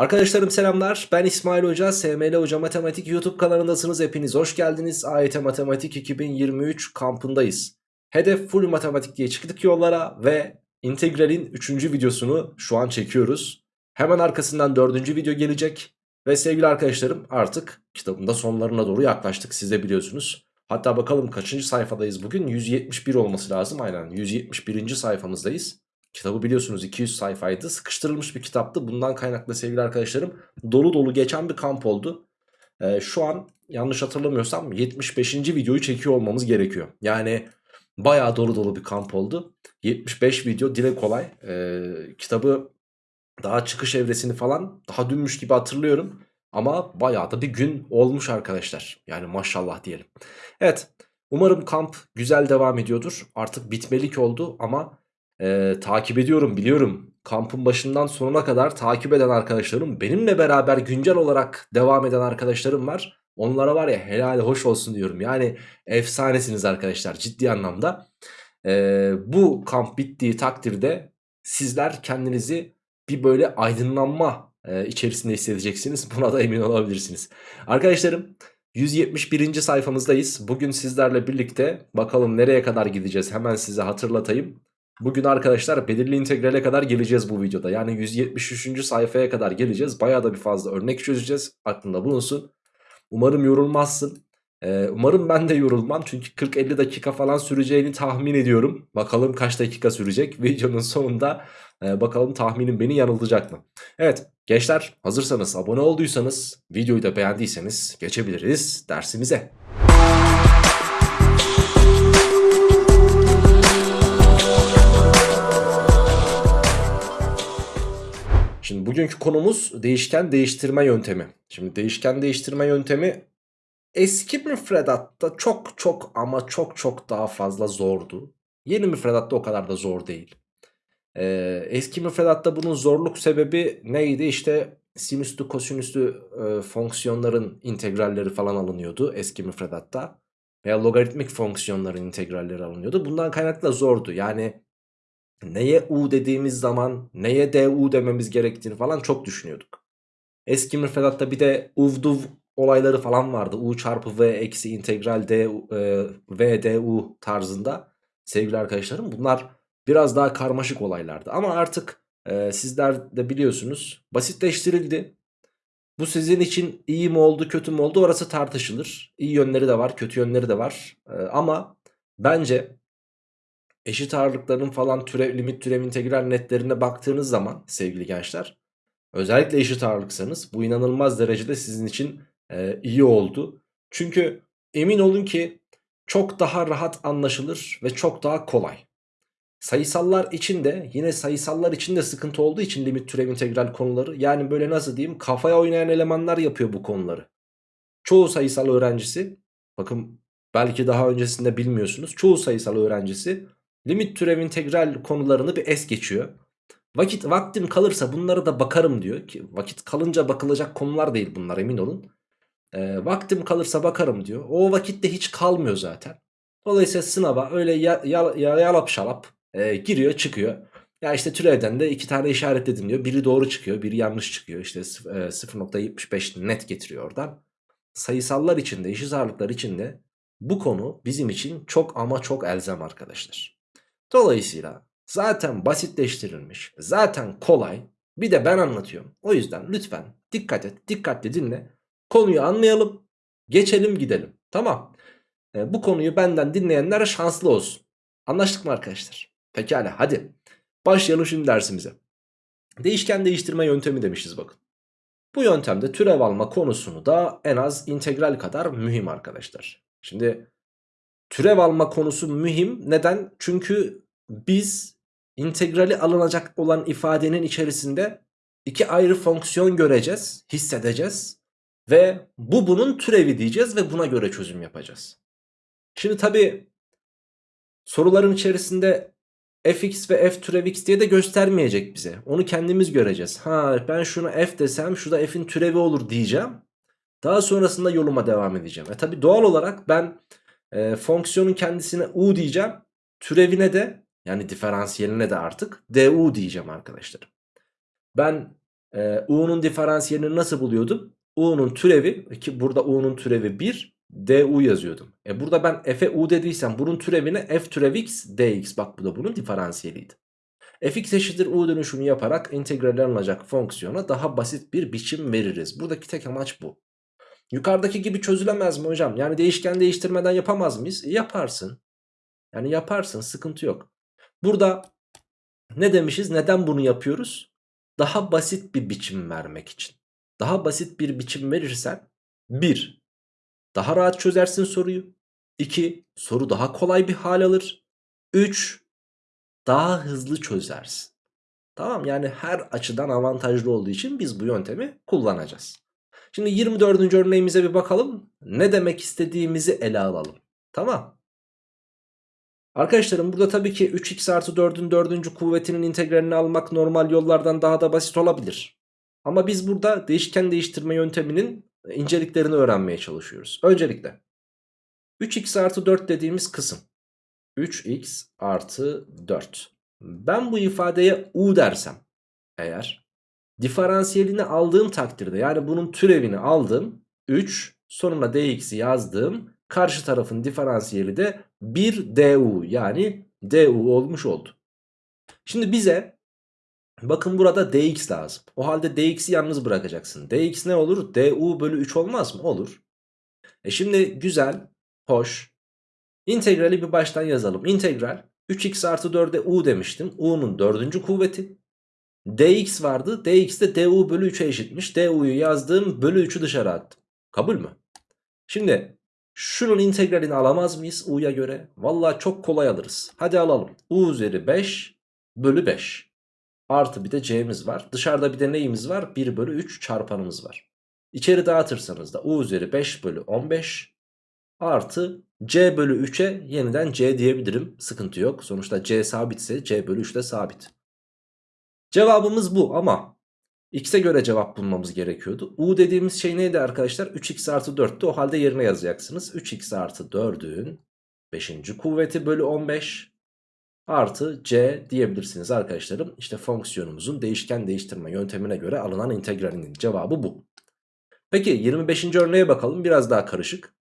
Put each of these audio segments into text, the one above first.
Arkadaşlarım selamlar. Ben İsmail Hoca. SML Hoca Matematik YouTube kanalındasınız. Hepiniz hoş geldiniz. AYT Matematik 2023 kampındayız. Hedef full matematik diye çıktık yollara ve integralin 3. videosunu şu an çekiyoruz. Hemen arkasından 4. video gelecek. Ve sevgili arkadaşlarım artık kitabın da sonlarına doğru yaklaştık. Siz de biliyorsunuz. Hatta bakalım kaçıncı sayfadayız bugün? 171 olması lazım. Aynen 171. sayfamızdayız. Kitabı biliyorsunuz 200 sayfaydı. Sıkıştırılmış bir kitaptı. Bundan kaynaklı sevgili arkadaşlarım dolu dolu geçen bir kamp oldu. Ee, şu an yanlış hatırlamıyorsam 75. videoyu çekiyor olmamız gerekiyor. Yani bayağı dolu dolu bir kamp oldu. 75 video dile kolay. Ee, kitabı daha çıkış evresini falan daha dünmüş gibi hatırlıyorum. Ama bayağı da bir gün olmuş arkadaşlar. Yani maşallah diyelim. Evet umarım kamp güzel devam ediyordur. Artık bitmelik oldu ama e, takip ediyorum biliyorum. Kampın başından sonuna kadar takip eden arkadaşlarım benimle beraber güncel olarak devam eden arkadaşlarım var. Onlara var ya helal hoş olsun diyorum. Yani efsanesiniz arkadaşlar ciddi anlamda. E, bu kamp bittiği takdirde sizler kendinizi bir böyle aydınlanma e, içerisinde hissedeceksiniz. Buna da emin olabilirsiniz. Arkadaşlarım 171. sayfamızdayız. Bugün sizlerle birlikte bakalım nereye kadar gideceğiz hemen size hatırlatayım. Bugün arkadaşlar belirli integrale kadar geleceğiz bu videoda. Yani 173. sayfaya kadar geleceğiz. Bayağı da bir fazla örnek çözeceğiz. Aklında bulunsun. Umarım yorulmazsın. Ee, umarım ben de yorulmam. Çünkü 40-50 dakika falan süreceğini tahmin ediyorum. Bakalım kaç dakika sürecek. Videonun sonunda e, bakalım tahminim beni yanıltacak mı? Evet gençler hazırsanız abone olduysanız videoyu da beğendiyseniz geçebiliriz dersimize. Şimdi bugünkü konumuz değişken değiştirme yöntemi. Şimdi değişken değiştirme yöntemi eski müfredatta çok çok ama çok çok daha fazla zordu. Yeni müfredatta o kadar da zor değil. Ee, eski müfredatta bunun zorluk sebebi neydi? İşte sinüslü kosinüslü e, fonksiyonların integralleri falan alınıyordu eski müfredatta. Veya logaritmik fonksiyonların integralleri alınıyordu. Bundan kaynaklı da zordu. Yani neye u dediğimiz zaman neye du dememiz gerektiğini falan çok düşünüyorduk. Eski müfredatta bir de uvduv olayları falan vardı. u çarpı v eksi integral d, e, v du tarzında sevgili arkadaşlarım. Bunlar biraz daha karmaşık olaylardı. Ama artık e, sizler de biliyorsunuz basitleştirildi. Bu sizin için iyi mi oldu kötü mü oldu orası tartışılır. İyi yönleri de var kötü yönleri de var. E, ama bence eşit ağırlıkların falan türev, limit türev integral netlerine baktığınız zaman sevgili gençler özellikle eşit ağırlıksanız bu inanılmaz derecede sizin için e, iyi oldu. Çünkü emin olun ki çok daha rahat anlaşılır ve çok daha kolay. Sayısallar için de yine sayısallar için de sıkıntı olduğu için limit türev integral konuları yani böyle nasıl diyeyim kafaya oynayan elemanlar yapıyor bu konuları. Çoğu sayısal öğrencisi bakın belki daha öncesinde bilmiyorsunuz çoğu sayısal öğrencisi limit türev integral konularını bir es geçiyor. Vakit vaktim kalırsa bunlara da bakarım diyor ki vakit kalınca bakılacak konular değil bunlar emin olun. E, vaktim kalırsa bakarım diyor. O vakitte hiç kalmıyor zaten. Dolayısıyla sınava öyle ya, ya, ya, yalap şalap e, giriyor çıkıyor. Ya işte türevden de iki tane işaretledim diyor. Biri doğru çıkıyor biri yanlış çıkıyor. İşte e, 0.75 net getiriyor oradan. Sayısallar içinde eşit ağırlıklar içinde bu konu bizim için çok ama çok elzem arkadaşlar. Dolayısıyla zaten basitleştirilmiş zaten kolay bir de ben anlatıyorum. O yüzden lütfen dikkat et dikkatli dinle konuyu anlayalım geçelim gidelim tamam. E, bu konuyu benden dinleyenler şanslı olsun. Anlaştık mı arkadaşlar? Pekala hadi başlayalım şimdi dersimize. Değişken değiştirme yöntemi demişiz bakın. Bu yöntemde türev alma konusunu da en az integral kadar mühim arkadaşlar. Şimdi türev alma konusu mühim. Neden? Çünkü biz integrali alınacak olan ifadenin içerisinde iki ayrı fonksiyon göreceğiz, hissedeceğiz. Ve bu bunun türevi diyeceğiz ve buna göre çözüm yapacağız. Şimdi tabi soruların içerisinde fx ve f türev x diye de göstermeyecek bize. Onu kendimiz göreceğiz. Ha ben şunu f desem şu da f'in türevi olur diyeceğim. Daha sonrasında yoluma devam edeceğim. E tabi doğal olarak ben e, fonksiyonun kendisine u diyeceğim. Türevine de yani diferansiyeline de artık du diyeceğim arkadaşlar. Ben Ee, u'nun diferansiyelini nasıl buluyordum? u'nun türevi ki burada u'nun türevi 1 du yazıyordum. E burada ben f'e u dediysem bunun türevine f türev x dx bak bu da bunun diferansiyeliydi. fx eşittir u dönüşümü yaparak integrale alınacak fonksiyona daha basit bir biçim veririz. Buradaki tek amaç bu. Yukarıdaki gibi çözülemez mi hocam? Yani değişken değiştirmeden yapamaz mıyız? E yaparsın. Yani yaparsın sıkıntı yok. Burada ne demişiz? Neden bunu yapıyoruz? Daha basit bir biçim vermek için. Daha basit bir biçim verirsen 1. Daha rahat çözersin soruyu. 2. Soru daha kolay bir hal alır. 3. Daha hızlı çözersin. Tamam yani her açıdan avantajlı olduğu için biz bu yöntemi kullanacağız. Şimdi 24. örneğimize bir bakalım. Ne demek istediğimizi ele alalım. Tamam. Arkadaşlarım burada tabii ki 3x artı 4'ün 4. kuvvetinin integralini almak normal yollardan daha da basit olabilir. Ama biz burada değişken değiştirme yönteminin inceliklerini öğrenmeye çalışıyoruz. Öncelikle 3x artı 4 dediğimiz kısım. 3x artı 4. Ben bu ifadeye u dersem eğer diferansiyelini aldığım takdirde yani bunun türevini aldım 3 sonuna dx'i yazdım karşı tarafın diferansiyeli de 1 du yani du olmuş oldu. Şimdi bize bakın burada dx lazım. O halde dx'i yalnız bırakacaksın. dx ne olur? du bölü 3 olmaz mı? Olur. E şimdi güzel, hoş. İntegrali bir baştan yazalım. İntegral 3x artı 4'e u demiştim. u'nun dördüncü kuvveti. Dx vardı. dx de du bölü 3'e eşitmiş. du'yu yazdığım bölü 3'ü dışarı attım. Kabul mü? Şimdi şunun integralini alamaz mıyız u'ya göre? Valla çok kolay alırız. Hadi alalım. u üzeri 5 bölü 5. Artı bir de c'miz var. Dışarıda bir de neyimiz var? 1 bölü 3 çarpanımız var. İçeri dağıtırsanız da u üzeri 5 bölü 15 artı c bölü 3'e yeniden c diyebilirim. Sıkıntı yok. Sonuçta c sabitse c bölü 3 de sabit. Cevabımız bu ama x'e göre cevap bulmamız gerekiyordu. u dediğimiz şey neydi arkadaşlar? 3x artı 4'tü. O halde yerine yazacaksınız. 3x artı 4'ün 5. kuvveti bölü 15 artı c diyebilirsiniz arkadaşlarım. İşte fonksiyonumuzun değişken değiştirme yöntemine göre alınan integralinin cevabı bu. Peki 25. örneğe bakalım. Biraz daha karışık.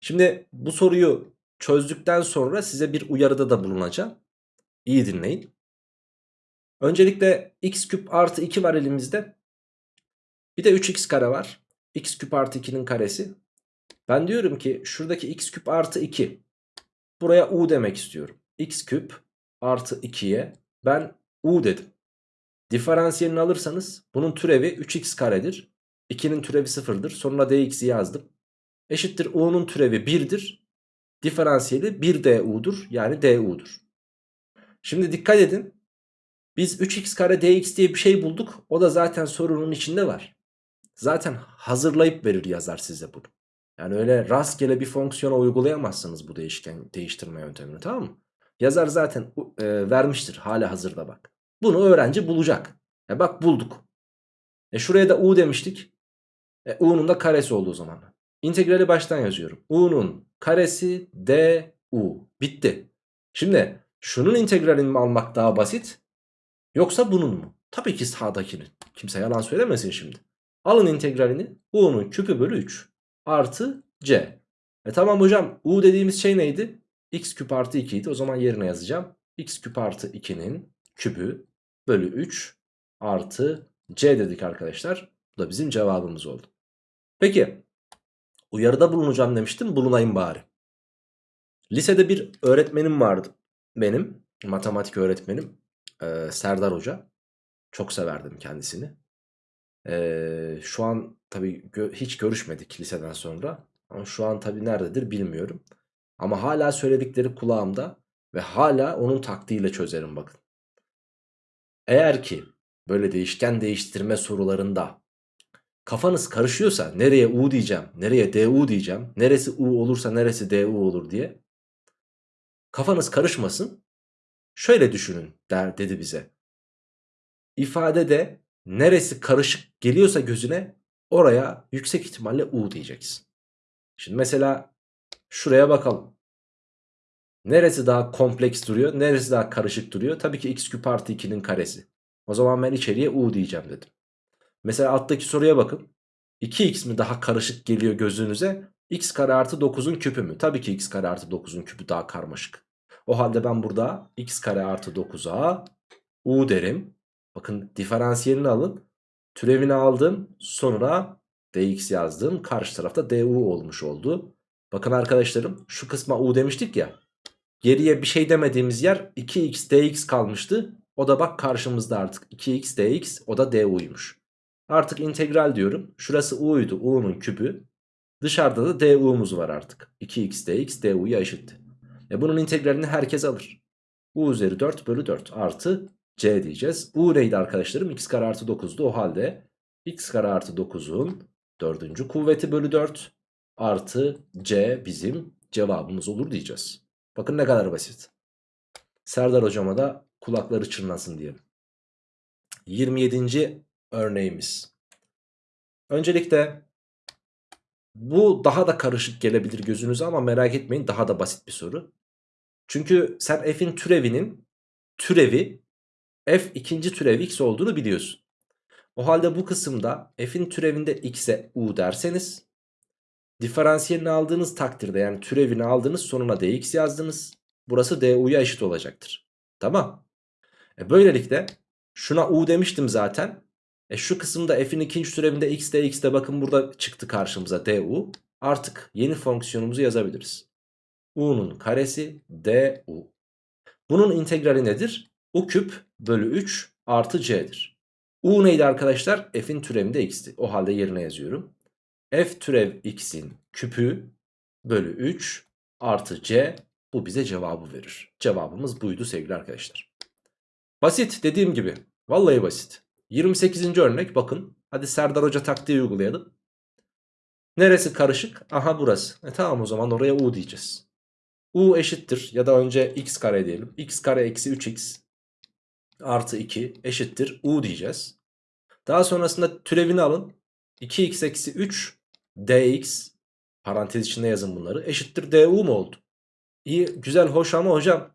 Şimdi bu soruyu çözdükten sonra size bir uyarıda da bulunacağım. İyi dinleyin. Öncelikle x küp artı 2 var elimizde. Bir de 3x kare var. x küp artı 2'nin karesi. Ben diyorum ki şuradaki x küp artı 2. Buraya u demek istiyorum. x küp artı 2'ye ben u dedim. Diferansiyelini alırsanız bunun türevi 3x karedir. 2'nin türevi 0'dır. Sonra dx'i yazdım. Eşittir u'nun türevi 1'dir. Diferansiyeli 1du'dur. Yani du'dur. Şimdi dikkat edin. Biz 3x kare dx diye bir şey bulduk. O da zaten sorunun içinde var. Zaten hazırlayıp verir yazar size bunu. Yani öyle rastgele bir fonksiyona uygulayamazsınız bu değişken değiştirme yöntemini tamam mı? Yazar zaten e, vermiştir hala hazırda bak. Bunu öğrenci bulacak. E bak bulduk. E şuraya da u demiştik. E u'nun da karesi oldu o zaman. İntegrali baştan yazıyorum. u'nun karesi du. Bitti. Şimdi şunun integralini almak daha basit? Yoksa bunun mu? Tabii ki sağdakinin. Kimse yalan söylemesin şimdi. Alın integralini. u'nun küpü bölü 3 artı c. E tamam hocam u dediğimiz şey neydi? x küp artı 2 idi. O zaman yerine yazacağım. x küp artı 2'nin kübü bölü 3 artı c dedik arkadaşlar. Bu da bizim cevabımız oldu. Peki uyarıda bulunacağım demiştim. Bulunayım bari. Lisede bir öğretmenim vardı benim. Matematik öğretmenim. Ee, Serdar Hoca. Çok severdim kendisini. Ee, şu an tabii gö hiç görüşmedik liseden sonra. Ama şu an tabii nerededir bilmiyorum. Ama hala söyledikleri kulağımda ve hala onun taktiğiyle çözerim bakın. Eğer ki böyle değişken değiştirme sorularında kafanız karışıyorsa nereye u diyeceğim, nereye du diyeceğim, neresi u olursa neresi du olur diye kafanız karışmasın. Şöyle düşünün der, dedi bize. İfadede neresi karışık geliyorsa gözüne oraya yüksek ihtimalle u diyeceksin. Şimdi mesela şuraya bakalım. Neresi daha kompleks duruyor? Neresi daha karışık duruyor? Tabii ki x küp artı 2'nin karesi. O zaman ben içeriye u diyeceğim dedim. Mesela alttaki soruya bakın. 2x mi daha karışık geliyor gözünüze? x kare artı 9'un küpü mü? Tabii ki x kare artı 9'un küpü daha karmaşık. O halde ben burada x kare artı 9'a u derim. Bakın diferansiyelini alın. Türevini aldım. Sonra dx yazdım. Karşı tarafta du olmuş oldu. Bakın arkadaşlarım şu kısma u demiştik ya. Geriye bir şey demediğimiz yer 2x dx kalmıştı. O da bak karşımızda artık 2x dx o da du'ymuş. Artık integral diyorum. Şurası u'ydu u'nun küpü. Dışarıda da du'muz var artık. 2x dx du'ya eşitti. E bunun integralini herkes alır. u üzeri 4 bölü 4 artı c diyeceğiz. u neydi arkadaşlarım? x kare artı 9'du o halde x kare artı 9'un dördüncü kuvveti bölü 4 artı c bizim cevabımız olur diyeceğiz. Bakın ne kadar basit. Serdar hocama da kulakları çınlasın diyelim. 27. örneğimiz. Öncelikle bu daha da karışık gelebilir gözünüze ama merak etmeyin daha da basit bir soru. Çünkü sen f'in türevinin türevi f ikinci türevi x olduğunu biliyorsun. O halde bu kısımda f'in türevinde x'e u derseniz diferansiyelini aldığınız takdirde yani türevini aldınız sonuna dx yazdınız. Burası du'ya eşit olacaktır. Tamam. E böylelikle şuna u demiştim zaten. E şu kısımda f'in ikinci türevinde x dx de bakın burada çıktı karşımıza du. Artık yeni fonksiyonumuzu yazabiliriz. U'nun karesi du. Bunun integrali nedir? u küp bölü 3 artı c'dir. u neydi arkadaşlar? f'in türevinde x'ti. O halde yerine yazıyorum. f türev x'in küpü bölü 3 artı c bu bize cevabı verir. Cevabımız buydu sevgili arkadaşlar. Basit dediğim gibi. Vallahi basit. 28. örnek bakın. Hadi Serdar Hoca taktiği uygulayalım. Neresi karışık? Aha burası. E tamam o zaman oraya u diyeceğiz. U eşittir ya da önce x kare diyelim. x kare eksi 3x artı 2 eşittir u diyeceğiz. Daha sonrasında türevini alın. 2x eksi 3 dx parantez içinde yazın bunları eşittir du mu oldu? İyi güzel hoş ama hocam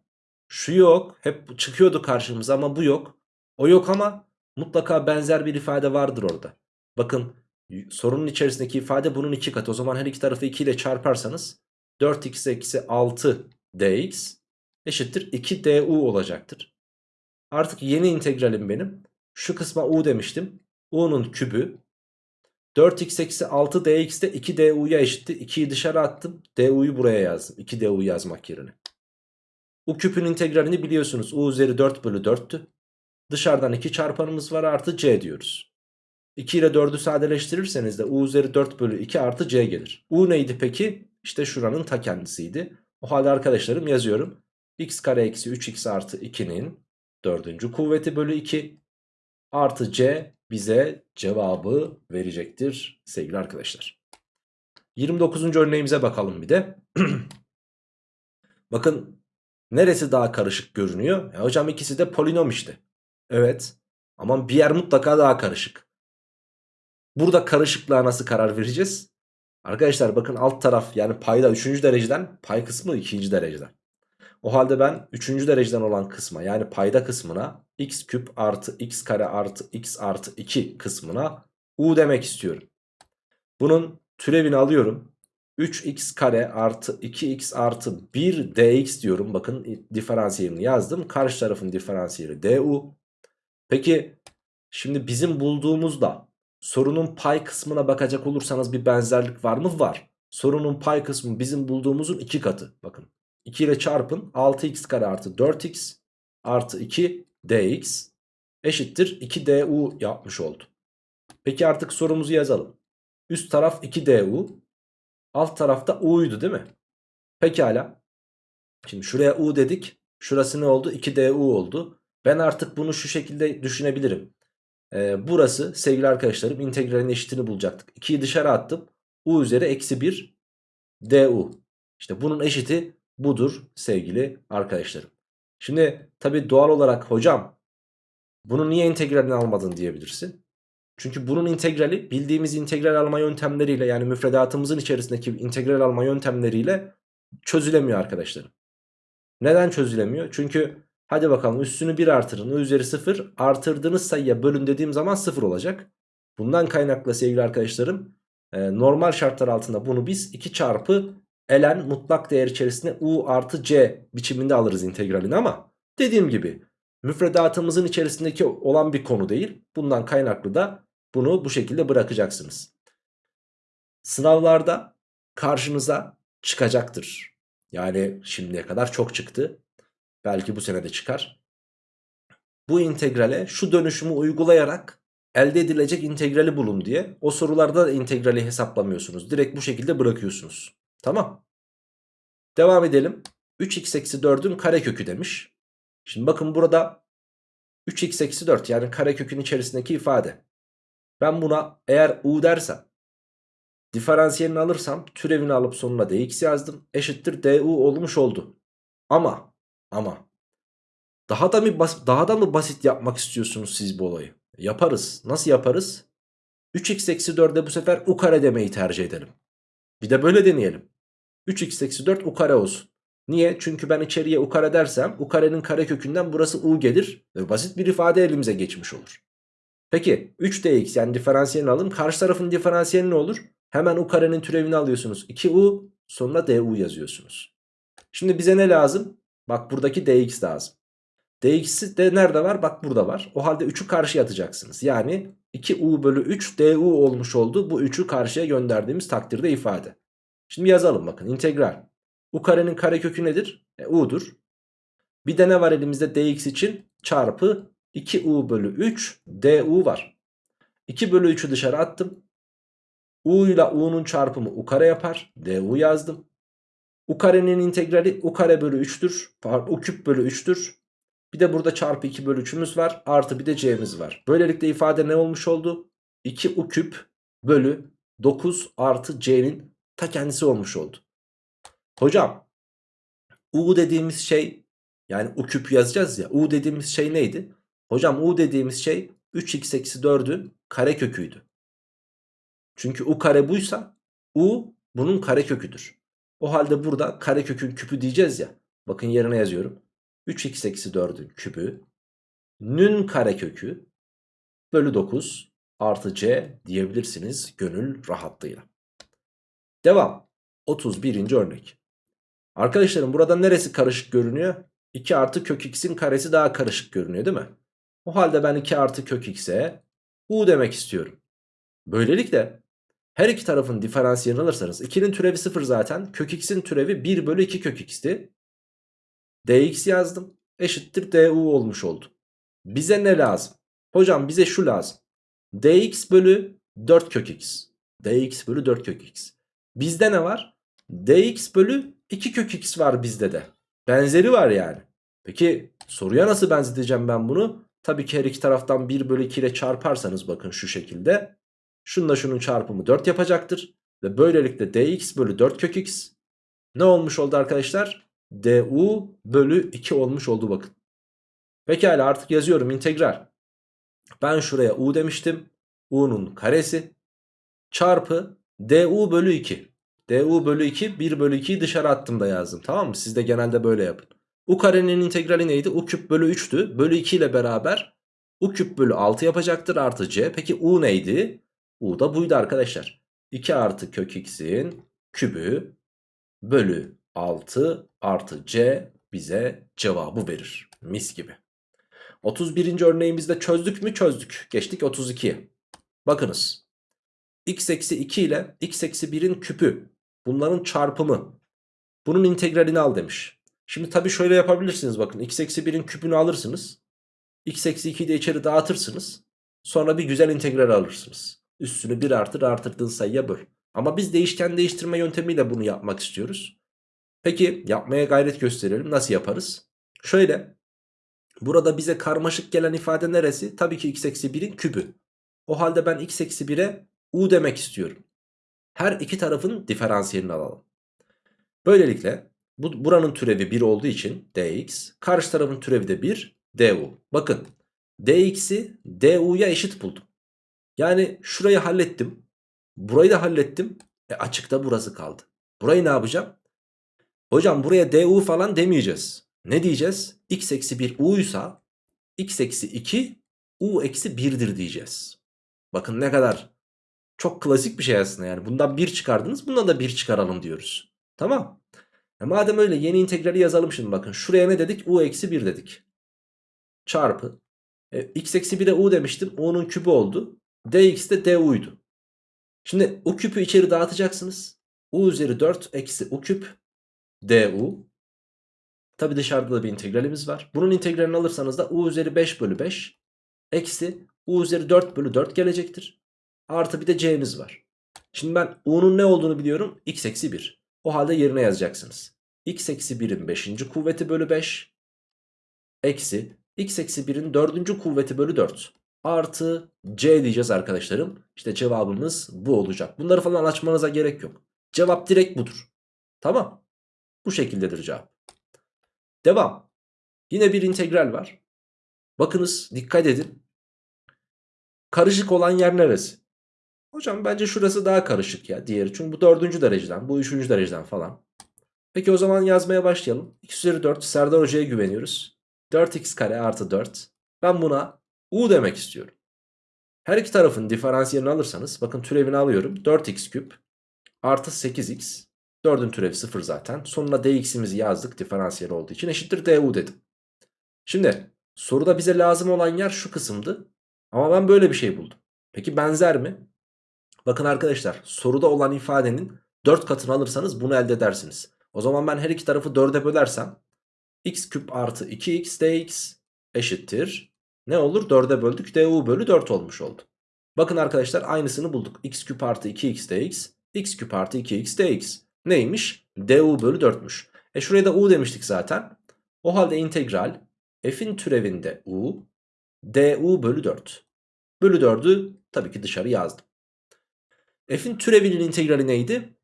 şu yok hep çıkıyordu karşımıza ama bu yok. O yok ama mutlaka benzer bir ifade vardır orada. Bakın sorunun içerisindeki ifade bunun iki katı. O zaman her iki tarafı 2 ile çarparsanız 4x eksi 6 dx eşittir 2 du olacaktır. Artık yeni integralim benim. Şu kısma u demiştim. u'nun kübü 4x eksi 6 dx de 2 du'ya eşitti. 2'yi dışarı attım. du'yu buraya yazdım. 2 du yazmak yerine. U küpün integralini biliyorsunuz. u üzeri 4 bölü 4'tü. Dışarıdan 2 çarpanımız var artı c diyoruz. 2 ile 4'ü sadeleştirirseniz de u üzeri 4 bölü 2 artı c gelir. u neydi peki? İşte şuranın ta kendisiydi. O halde arkadaşlarım yazıyorum. x kare eksi 3x artı 2'nin 4. kuvveti bölü 2 artı c bize cevabı verecektir sevgili arkadaşlar. 29. örneğimize bakalım bir de. Bakın neresi daha karışık görünüyor? Ya hocam ikisi de polinom işte. Evet ama bir yer mutlaka daha karışık. Burada karışıklığa nasıl karar vereceğiz? Arkadaşlar bakın alt taraf yani payda 3. dereceden pay kısmı 2. dereceden. O halde ben 3. dereceden olan kısma yani payda kısmına x küp artı x kare artı x artı 2 kısmına u demek istiyorum. Bunun türevini alıyorum. 3x kare artı 2x artı 1 dx diyorum. Bakın diferansiyelini yazdım. Karşı tarafın diferansiyeli du. Peki şimdi bizim bulduğumuzda sorunun pay kısmına bakacak olursanız bir benzerlik var mı? Var. Sorunun pay kısmı bizim bulduğumuzun iki katı. Bakın 2 ile çarpın 6x kare artı 4x artı 2 dx eşittir 2 du yapmış oldu. Peki artık sorumuzu yazalım. Üst taraf 2 du alt tarafta u'ydu değil mi? Pekala. Şimdi şuraya u dedik. Şurası ne oldu? 2 du oldu. Ben artık bunu şu şekilde düşünebilirim. Ee, burası sevgili arkadaşlarım integralin eşitini bulacaktık. 2'yi dışarı attım. u üzeri eksi 1 du. İşte bunun eşiti budur sevgili arkadaşlarım. Şimdi tabi doğal olarak hocam bunu niye integralini almadın diyebilirsin. Çünkü bunun integrali bildiğimiz integral alma yöntemleriyle yani müfredatımızın içerisindeki integral alma yöntemleriyle çözülemiyor arkadaşlarım. Neden çözülemiyor? Çünkü Hadi bakalım üstünü 1 artırın. Üzeri 0 artırdığınız sayıya bölün dediğim zaman 0 olacak. Bundan kaynaklı sevgili arkadaşlarım e, normal şartlar altında bunu biz 2 çarpı ln mutlak değer içerisinde u artı c biçiminde alırız integralini ama dediğim gibi müfredatımızın içerisindeki olan bir konu değil. Bundan kaynaklı da bunu bu şekilde bırakacaksınız. Sınavlarda karşınıza çıkacaktır. Yani şimdiye kadar çok çıktı. Belki bu sene de çıkar. Bu integrale şu dönüşümü uygulayarak elde edilecek integrali bulun diye. O sorularda da integrali hesaplamıyorsunuz. Direkt bu şekilde bırakıyorsunuz. Tamam. Devam edelim. 3x eksi 4'ün karekökü demiş. Şimdi bakın burada 3x eksi 4 yani karekökün içerisindeki ifade. Ben buna eğer u dersem diferansiyelini alırsam türevini alıp sonuna dx yazdım. Eşittir du olmuş oldu. Ama ama daha da mı bas daha da mı basit yapmak istiyorsunuz siz bu olayı? Yaparız. Nasıl yaparız? 3x eksi 4'e bu sefer u kare demeyi tercih edelim. Bir de böyle deneyelim. 3x eksi 4 u kare olsun. Niye? Çünkü ben içeriye u kare dersem u karenin kare kökünden burası u gelir. Ve basit bir ifade elimize geçmiş olur. Peki 3dx yani diferansiyelini alın. Karşı tarafın diferansiyeli ne olur? Hemen u karenin türevini alıyorsunuz. 2u sonra du yazıyorsunuz. Şimdi bize ne lazım? Bak buradaki dx lazım. dx'i de nerede var? Bak burada var. O halde 3'ü karşıya atacaksınız. Yani 2u bölü 3 du olmuş oldu. Bu 3'ü karşıya gönderdiğimiz takdirde ifade. Şimdi yazalım bakın integral. U karenin karekökü nedir? E, u'dur. Bir de ne var elimizde dx için? Çarpı 2u bölü 3 du var. 2 bölü 3'ü dışarı attım. u ile u'nun çarpımı u kare yapar. du yazdım. U karenin integrali u kare bölü 3'tür. Pardon u küp bölü 3'tür. Bir de burada çarpı 2 bölü 3'ümüz var. Artı bir de c'miz var. Böylelikle ifade ne olmuş oldu? 2 u küp bölü 9 artı c'nin ta kendisi olmuş oldu. Hocam u dediğimiz şey yani u küp yazacağız ya u dediğimiz şey neydi? Hocam u dediğimiz şey 3x eksi 4'ün kare köküydü. Çünkü u kare buysa u bunun kare köküdür. O halde burada kare kökün küpü diyeceğiz ya. Bakın yerine yazıyorum. 3x eksi 4'ün küpü nün kare kökü bölü 9 artı c diyebilirsiniz gönül rahatlığıyla. Devam. 31. örnek. Arkadaşlarım burada neresi karışık görünüyor? 2 artı kök x'in karesi daha karışık görünüyor değil mi? O halde ben 2 artı kök x'e u demek istiyorum. Böylelikle her iki tarafın diferansiyelini alırsanız 2'nin türevi 0 zaten. Kök x'in türevi 1 bölü 2 kök x'ti. dx yazdım. Eşittir du olmuş oldu. Bize ne lazım? Hocam bize şu lazım. dx bölü 4 kök x. dx bölü 4 kök x. Bizde ne var? dx bölü 2 kök x var bizde de. Benzeri var yani. Peki soruya nasıl benzeteceğim ben bunu? Tabii ki her iki taraftan 1 bölü 2 ile çarparsanız bakın şu şekilde. Şununla şunun çarpımı 4 yapacaktır. Ve böylelikle dx bölü 4 kök x ne olmuş oldu arkadaşlar? du bölü 2 olmuş oldu bakın. Pekala artık yazıyorum integral. Ben şuraya u demiştim. u'nun karesi çarpı du bölü 2. du bölü 2 1 bölü 2'yi dışarı attım da yazdım tamam mı? Siz de genelde böyle yapın. u karenin integrali neydi? u küp bölü 3'tü. Bölü 2 ile beraber u küp bölü 6 yapacaktır artı c. Peki u neydi? U da buydu arkadaşlar. 2 artı kök x'in kübü bölü 6 artı c bize cevabı verir. Mis gibi. 31. örneğimizde çözdük mü çözdük. Geçtik 32'ye. Bakınız. x eksi 2 ile x eksi 1'in küpü. Bunların çarpımı. Bunun integralini al demiş. Şimdi tabii şöyle yapabilirsiniz bakın. x eksi 1'in küpünü alırsınız. x eksi 2'yi de içeri dağıtırsınız. Sonra bir güzel integral alırsınız. Üstünü 1 artır artırdığın sayıya böl. Ama biz değişken değiştirme yöntemiyle bunu yapmak istiyoruz. Peki yapmaya gayret gösterelim. Nasıl yaparız? Şöyle. Burada bize karmaşık gelen ifade neresi? Tabii ki x eksi 1'in kübü. O halde ben x eksi 1'e u demek istiyorum. Her iki tarafın diferansiyelini alalım. Böylelikle bu, buranın türevi 1 olduğu için dx. Karşı tarafın türevi de 1 du. Bakın dx'i du'ya eşit buldum. Yani şurayı hallettim. Burayı da hallettim. E açıkta burası kaldı. Burayı ne yapacağım? Hocam buraya du falan demeyeceğiz. Ne diyeceğiz? x eksi 1 u'ysa x eksi 2 u eksi 1'dir diyeceğiz. Bakın ne kadar çok klasik bir şey aslında yani. Bundan 1 çıkardınız bundan da 1 çıkaralım diyoruz. Tamam. E madem öyle yeni integrali yazalım şimdi bakın. Şuraya ne dedik? u eksi 1 dedik. Çarpı. E, x eksi 1'e u demiştim. u'nun küpü oldu. Dx de du'ydu. Şimdi u küpü içeri dağıtacaksınız. u üzeri 4 eksi u küp du. Tabi dışarıda da bir integralimiz var. Bunun integralini alırsanız da u üzeri 5 bölü 5 eksi u üzeri 4 bölü 4 gelecektir. Artı bir de c'miz var. Şimdi ben u'nun ne olduğunu biliyorum. x eksi 1. O halde yerine yazacaksınız. x eksi 1'in 5. kuvveti bölü 5 eksi x eksi 1'in 4. kuvveti bölü 4 artı c diyeceğiz arkadaşlarım. İşte cevabımız bu olacak. Bunları falan açmanıza gerek yok. Cevap direkt budur. Tamam. Bu şekildedir cevap. Devam. Yine bir integral var. Bakınız dikkat edin. Karışık olan yer neresi? Hocam bence şurası daha karışık ya diğeri. Çünkü bu dördüncü dereceden bu üçüncü dereceden falan. Peki o zaman yazmaya başlayalım. x üzeri 4 Serdar Hoca'ya güveniyoruz. 4x kare artı 4. Ben buna u demek istiyorum. Her iki tarafın diferansiyelini alırsanız bakın türevini alıyorum. 4x küp artı 8x. 4'ün türevi 0 zaten. Sonuna dx'imizi yazdık diferansiyel olduğu için eşittir du dedim. Şimdi soruda bize lazım olan yer şu kısımdı. Ama ben böyle bir şey buldum. Peki benzer mi? Bakın arkadaşlar soruda olan ifadenin 4 katını alırsanız bunu elde edersiniz. O zaman ben her iki tarafı 4'e bölersem x küp artı 2x dx eşittir. Ne olur? 4'e böldük du bölü 4 olmuş oldu. Bakın arkadaşlar aynısını bulduk. x küp artı 2x dx x küp artı 2x dx. Neymiş? du bölü 4'müş. E şuraya da u demiştik zaten. O halde integral f'in türevinde u du bölü 4. Bölü 4'ü tabii ki dışarı yazdım. F'in türevinin integrali neydi?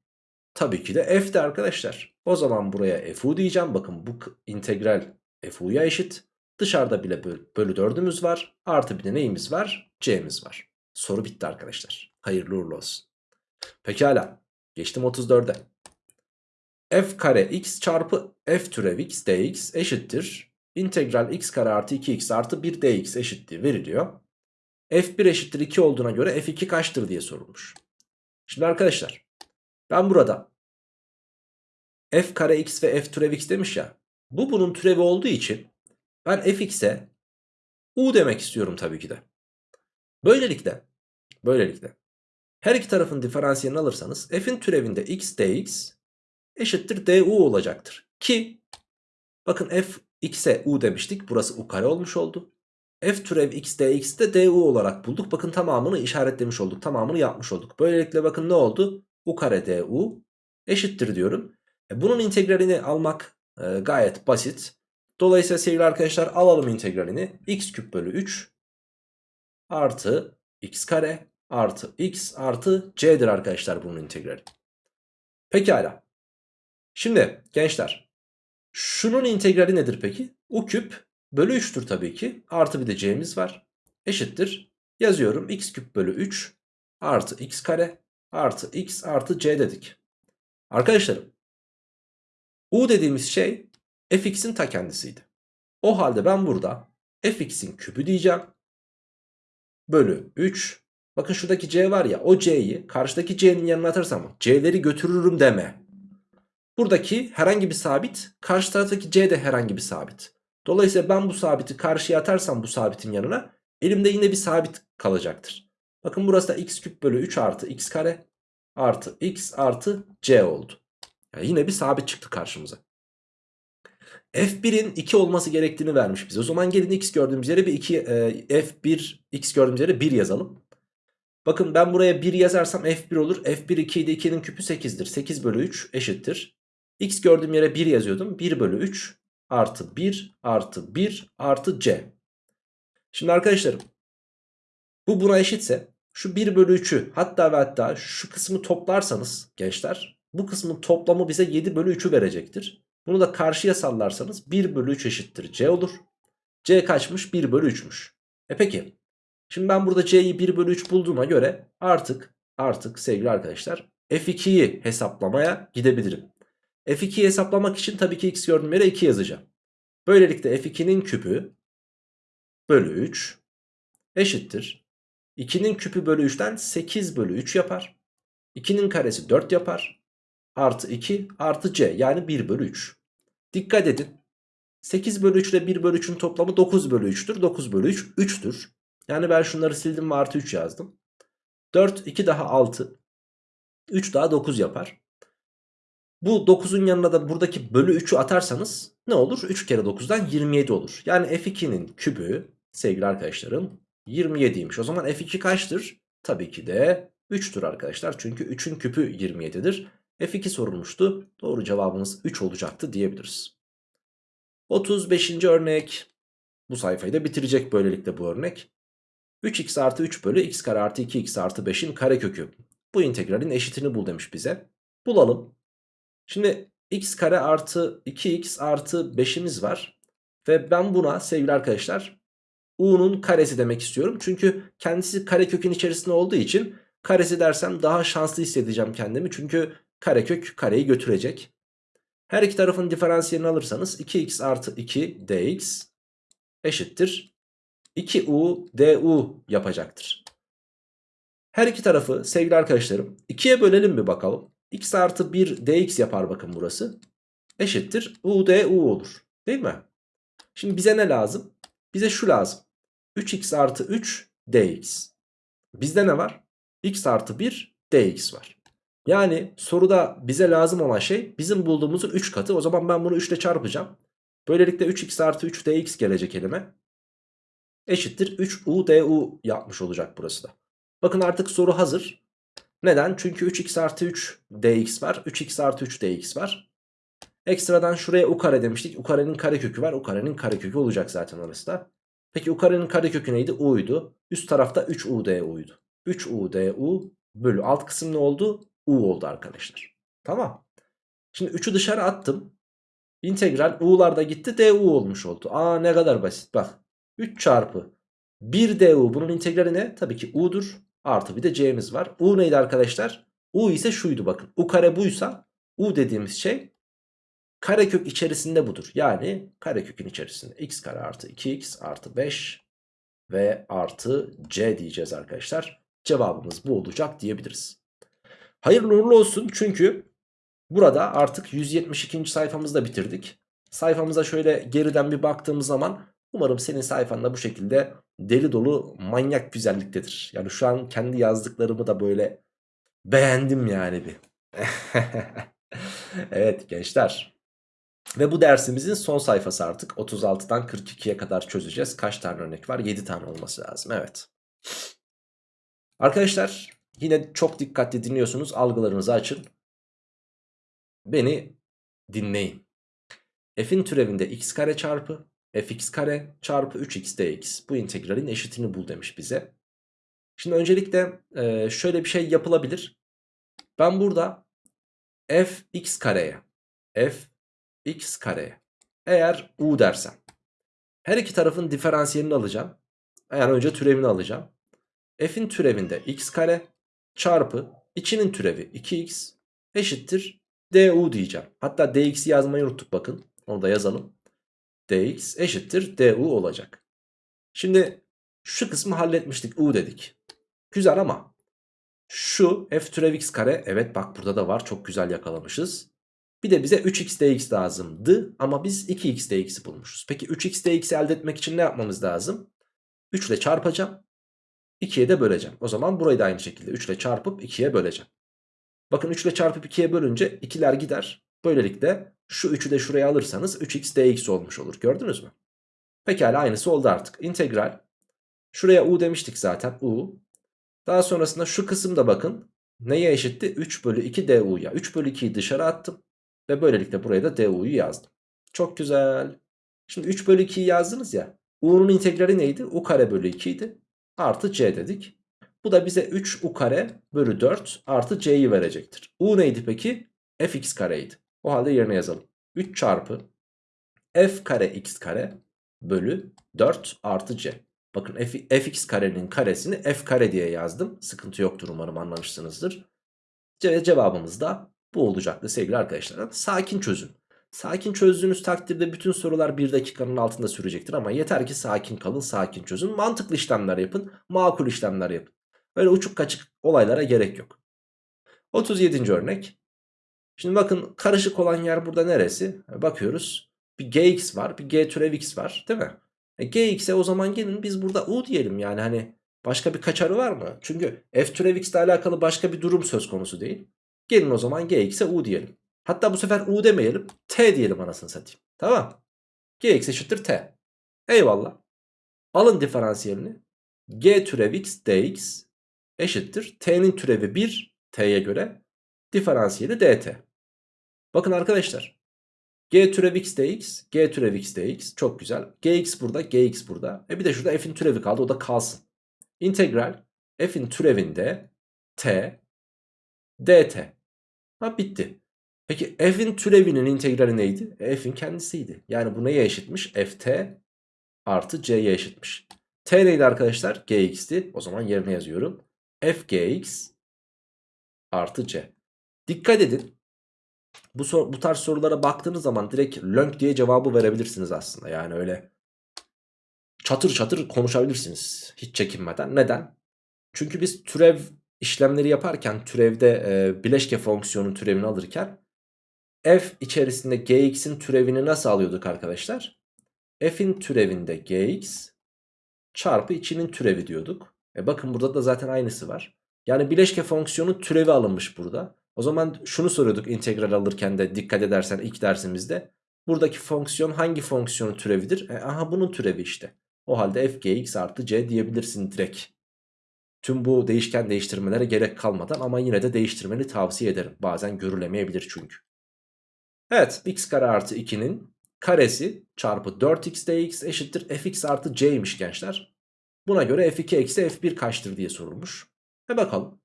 Tabii ki de f'ti arkadaşlar. O zaman buraya fu diyeceğim. Bakın bu integral fu'ya eşit. Dışarıda bile bölü 4'ümüz var. Artı bir de neyimiz var? c'miz var. Soru bitti arkadaşlar. Hayırlı uğurlu olsun. Pekala. Geçtim 34'e. f kare x çarpı f türev x dx eşittir. İntegral x kare artı 2x artı 1 dx eşitliği veriliyor. f1 eşittir 2 olduğuna göre f2 kaçtır diye sorulmuş. Şimdi arkadaşlar ben burada f kare x ve f türev x demiş ya. Bu bunun türevi olduğu için ben fx'e u demek istiyorum tabii ki de. Böylelikle böylelikle her iki tarafın diferansiyelini alırsanız f'in türevinde x dx eşittir du olacaktır. Ki bakın f x'e u demiştik. Burası u kare olmuş oldu. f türev x dx de du olarak bulduk. Bakın tamamını işaretlemiş olduk. Tamamını yapmış olduk. Böylelikle bakın ne oldu? u kare du eşittir diyorum. E bunun integralini almak e, gayet basit. Dolayısıyla sevgili arkadaşlar alalım integralini. x küp bölü 3 artı x kare artı x artı c'dir arkadaşlar bunun integrali. Pekala. Şimdi gençler şunun integrali nedir peki? u küp bölü 3'tür tabii ki. Artı bir de c'miz var. Eşittir. Yazıyorum x küp bölü 3 artı x kare artı x artı c dedik. Arkadaşlarım u dediğimiz şey fx'in ta kendisiydi. O halde ben burada fx'in küpü diyeceğim. Bölü 3. Bakın şuradaki c var ya o c'yi karşıdaki c'nin yanına atarsam c'leri götürürüm deme. Buradaki herhangi bir sabit karşı taraftaki c de herhangi bir sabit. Dolayısıyla ben bu sabiti karşıya atarsam bu sabitin yanına elimde yine bir sabit kalacaktır. Bakın burası da x küp bölü 3 artı x kare artı x artı c oldu. Yani yine bir sabit çıktı karşımıza. F1'in 2 olması gerektiğini vermiş bize. O zaman gelin x gördüğümüz yere bir 2 e, F1 x gördüğümüz yere 1 yazalım. Bakın ben buraya 1 yazarsam F1 olur. F1 2 idi 2'nin küpü 8'dir. 8 bölü 3 eşittir. X gördüğüm yere 1 yazıyordum. 1 bölü 3 artı 1 artı 1 artı C. Şimdi arkadaşlarım bu buna eşitse şu 1 bölü 3'ü hatta ve hatta şu kısmı toplarsanız gençler bu kısmın toplamı bize 7 bölü 3'ü verecektir. Bunu da karşıya sallarsanız 1 bölü 3 eşittir C olur. C kaçmış? 1 bölü 3'müş. E peki. Şimdi ben burada C'yi 1 bölü 3 bulduğuma göre artık artık sevgili arkadaşlar F2'yi hesaplamaya gidebilirim. F2'yi hesaplamak için tabii ki x gördüğüm yere 2 yazacağım. Böylelikle f2'nin küpü bölü 3 eşittir. 2'nin küpü bölü 3'ten 8 bölü 3 yapar. 2'nin karesi 4 yapar. Artı 2 artı c yani 1 bölü 3. Dikkat edin. 8 bölü 3 ile 1 bölü 3'ün toplamı 9 bölü 3'tür. 9 bölü 3 3'tür. Yani ben şunları sildim ve artı 3 yazdım. 4 2 daha 6. 3 daha 9 yapar. Bu 9'un yanına da buradaki bölü 3'ü atarsanız ne olur? 3 kere 9'dan 27 olur. Yani f2'nin kübü sevgili arkadaşlarım 27'ymiş. O zaman f2 kaçtır? Tabii ki de 3'tür arkadaşlar. Çünkü 3'ün küpü 27'dir. F2 sorulmuştu. Doğru cevabımız 3 olacaktı diyebiliriz. 35. örnek. Bu sayfayı da bitirecek böylelikle bu örnek. 3x artı 3 bölü x kare artı 2x artı 5'in karekökü. Bu integralin eşitini bul demiş bize. Bulalım. Şimdi x kare artı 2x artı 5'imiz var. Ve ben buna sevgili arkadaşlar u'nun karesi demek istiyorum. Çünkü kendisi karekökün içerisinde olduğu için karesi dersem daha şanslı hissedeceğim kendimi. Çünkü karekök kareyi götürecek. Her iki tarafın diferansiyelini alırsanız 2x artı 2 dx eşittir 2u du yapacaktır. Her iki tarafı sevgili arkadaşlarım 2'ye bölelim bir bakalım. x artı 1 dx yapar bakın burası. Eşittir u du olur. Değil mi? Şimdi bize ne lazım? Bize şu lazım. 3x artı 3 dx. Bizde ne var? x artı 1 dx var. Yani soruda bize lazım olan şey bizim bulduğumuzun 3 katı. O zaman ben bunu 3 ile çarpacağım. Böylelikle 3x artı 3 dx gelecek elime. Eşittir 3u du yapmış olacak burası da. Bakın artık soru hazır. Neden? Çünkü 3x artı 3 dx var. 3x artı 3 dx var. Ekstradan şuraya u kare demiştik. U karenin karekökü var. U karenin karekökü olacak zaten orası da. Peki u karenin karekökü neydi? u'ydu. Üst tarafta 3u du'ydu. 3u du bölü alt kısım ne oldu? U oldu arkadaşlar. Tamam. Şimdi 3'ü dışarı attım. İntegral u'lar da gitti du olmuş oldu. Aa ne kadar basit bak. 3 çarpı 1 du bunun integrali ne? Tabii ki u'dur. Artı bir de c'miz var. u neydi arkadaşlar? u ise şuydu bakın. u kare buysa u dediğimiz şey karekök içerisinde budur. Yani karekökün içerisinde x kare artı 2x artı 5 ve artı c diyeceğiz arkadaşlar. Cevabımız bu olacak diyebiliriz. Hayırlı uğurlu olsun çünkü burada artık 172. sayfamızı da bitirdik. Sayfamıza şöyle geriden bir baktığımız zaman umarım senin sayfanda bu şekilde deli dolu manyak güzelliktedir. Yani şu an kendi yazdıklarımı da böyle beğendim yani bir. evet gençler. Ve bu dersimizin son sayfası artık 36'dan 42'ye kadar çözeceğiz. Kaç tane örnek var? 7 tane olması lazım. Evet. Arkadaşlar Yine çok dikkatli dinliyorsunuz. Algılarınızı açın. Beni dinleyin. F'in türevinde x kare çarpı fx kare çarpı 3x dx. Bu integralin eşitini bul demiş bize. Şimdi öncelikle e, şöyle bir şey yapılabilir. Ben burada fx kareye f x kareye eğer u dersem her iki tarafın diferansiyelini alacağım. Yani önce türevini alacağım. F'in türevinde x kare çarpı içinin türevi 2x eşittir du diyeceğim. Hatta dx'i yazmayı unuttuk bakın. Onu da yazalım. dx eşittir du olacak. Şimdi şu kısmı halletmiştik u dedik. Güzel ama şu f türev x kare evet bak burada da var çok güzel yakalamışız. Bir de bize 3x dx lazımdı ama biz 2x dx'i bulmuşuz. Peki 3x dx'i elde etmek için ne yapmamız lazım? 3 ile çarpacağım. 2'ye de böleceğim. O zaman burayı da aynı şekilde 3 ile çarpıp 2'ye böleceğim. Bakın 3 ile çarpıp 2'ye bölünce 2'ler gider. Böylelikle şu 3'ü de şuraya alırsanız 3x dx olmuş olur. Gördünüz mü? Pekala aynısı oldu artık. İntegral. Şuraya u demiştik zaten. u. Daha sonrasında şu kısımda bakın. Neye eşitti? 3 bölü 2 du'ya. 3 bölü 2'yi dışarı attım. Ve böylelikle buraya da du'yu yazdım. Çok güzel. Şimdi 3 bölü 2'yi yazdınız ya. u'nun integrali neydi? u kare bölü 2 idi artı c dedik. Bu da bize 3u kare bölü 4 artı c'yi verecektir. u neydi peki? fx kareydi. O halde yerine yazalım. 3 çarpı f kare x kare bölü 4 artı c. Bakın f, fx karenin karesini f kare diye yazdım. Sıkıntı yoktur umarım anlamışsınızdır. Ce cevabımız da bu olacaktı sevgili arkadaşlar. Sakin çözün. Sakin çözdüğünüz takdirde bütün sorular 1 dakikanın altında sürecektir ama yeter ki sakin kalın, sakin çözün. Mantıklı işlemler yapın, makul işlemler yapın. Böyle uçuk kaçık olaylara gerek yok. 37. örnek. Şimdi bakın karışık olan yer burada neresi? Bakıyoruz. Bir gx var, bir g türev x var değil mi? E, gx'e o zaman gelin biz burada u diyelim yani hani başka bir kaçarı var mı? Çünkü f türev x ile alakalı başka bir durum söz konusu değil. Gelin o zaman gx'e u diyelim. Hatta bu sefer u demeyelim. T diyelim anasını satayım. Tamam. Gx eşittir t. Eyvallah. Alın diferansiyelini. G türev x dx eşittir. T'nin türevi 1 t'ye göre. Diferansiyeli dt. Bakın arkadaşlar. G türev x dx, G türev x dx çok güzel. Gx burada, Gx burada. E bir de şurada f'in türevi kaldı o da kalsın. İntegral f'in türevinde t dt. Ha bitti. Peki f'in türevinin integrali neydi? F'in kendisiydi. Yani bu neye eşitmiş? ft artı c'ye eşitmiş. t neydi arkadaşlar? gx'ti. O zaman yerine yazıyorum. f gx artı c. Dikkat edin. Bu, sor, bu tarz sorulara baktığınız zaman direkt lönk diye cevabı verebilirsiniz aslında. Yani öyle çatır çatır konuşabilirsiniz hiç çekinmeden. Neden? Çünkü biz türev işlemleri yaparken türevde e, bileşke fonksiyonun türevini alırken f içerisinde gx'in türevini nasıl alıyorduk arkadaşlar? f'in türevinde gx çarpı içinin türevi diyorduk. E bakın burada da zaten aynısı var. Yani bileşke fonksiyonun türevi alınmış burada. O zaman şunu soruyorduk integral alırken de dikkat edersen ilk dersimizde. Buradaki fonksiyon hangi fonksiyonun türevidir? E, aha bunun türevi işte. O halde f gx artı c diyebilirsin direkt. Tüm bu değişken değiştirmelere gerek kalmadan ama yine de değiştirmeni tavsiye ederim. Bazen görülemeyebilir çünkü. Evet x kare artı 2'nin karesi çarpı 4x dx eşittir fx artı c'ymiş gençler. Buna göre f2 eksi f1 kaçtır diye sorulmuş. Ve bakalım.